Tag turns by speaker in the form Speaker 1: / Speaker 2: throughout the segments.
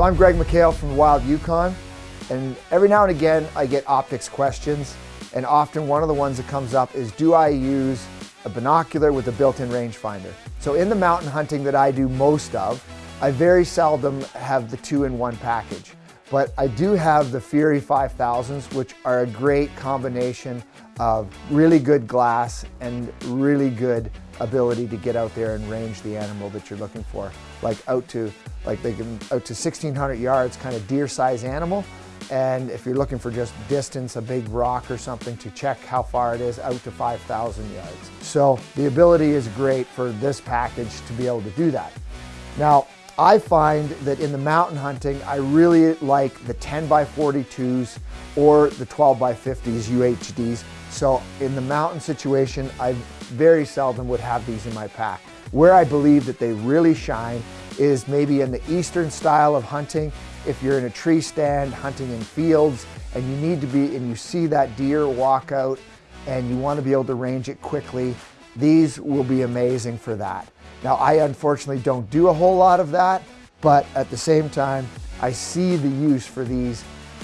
Speaker 1: So I'm Greg McHale from Wild Yukon, and every now and again I get optics questions, and often one of the ones that comes up is do I use a binocular with a built-in rangefinder? So in the mountain hunting that I do most of, I very seldom have the two-in-one package. But I do have the Fury 5000s, which are a great combination of really good glass and really good ability to get out there and range the animal that you're looking for. Like out to, like they can, out to 1600 yards, kind of deer size animal. And if you're looking for just distance, a big rock or something to check how far it is, out to 5,000 yards. So the ability is great for this package to be able to do that. Now, I find that in the mountain hunting, I really like the 10 by 42s or the 12 by 50s UHDs. So in the mountain situation, I very seldom would have these in my pack. Where I believe that they really shine is maybe in the eastern style of hunting. If you're in a tree stand hunting in fields and you need to be, and you see that deer walk out and you want to be able to range it quickly, these will be amazing for that. Now, I unfortunately don't do a whole lot of that, but at the same time, I see the use for these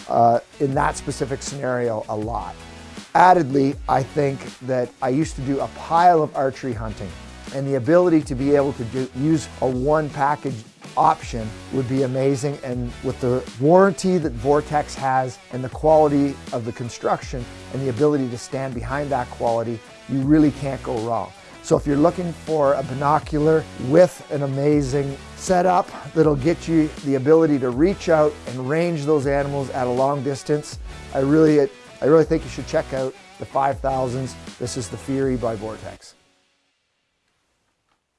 Speaker 1: uh, in that specific scenario a lot. Addedly, I think that I used to do a pile of archery hunting and the ability to be able to do, use a one package option would be amazing and with the warranty that Vortex has and the quality of the construction and the ability to stand behind that quality, you really can't go wrong. So if you're looking for a binocular with an amazing setup that'll get you the ability to reach out and range those animals at a long distance, I really, I really think you should check out the 5000s. This is the Fury by Vortex.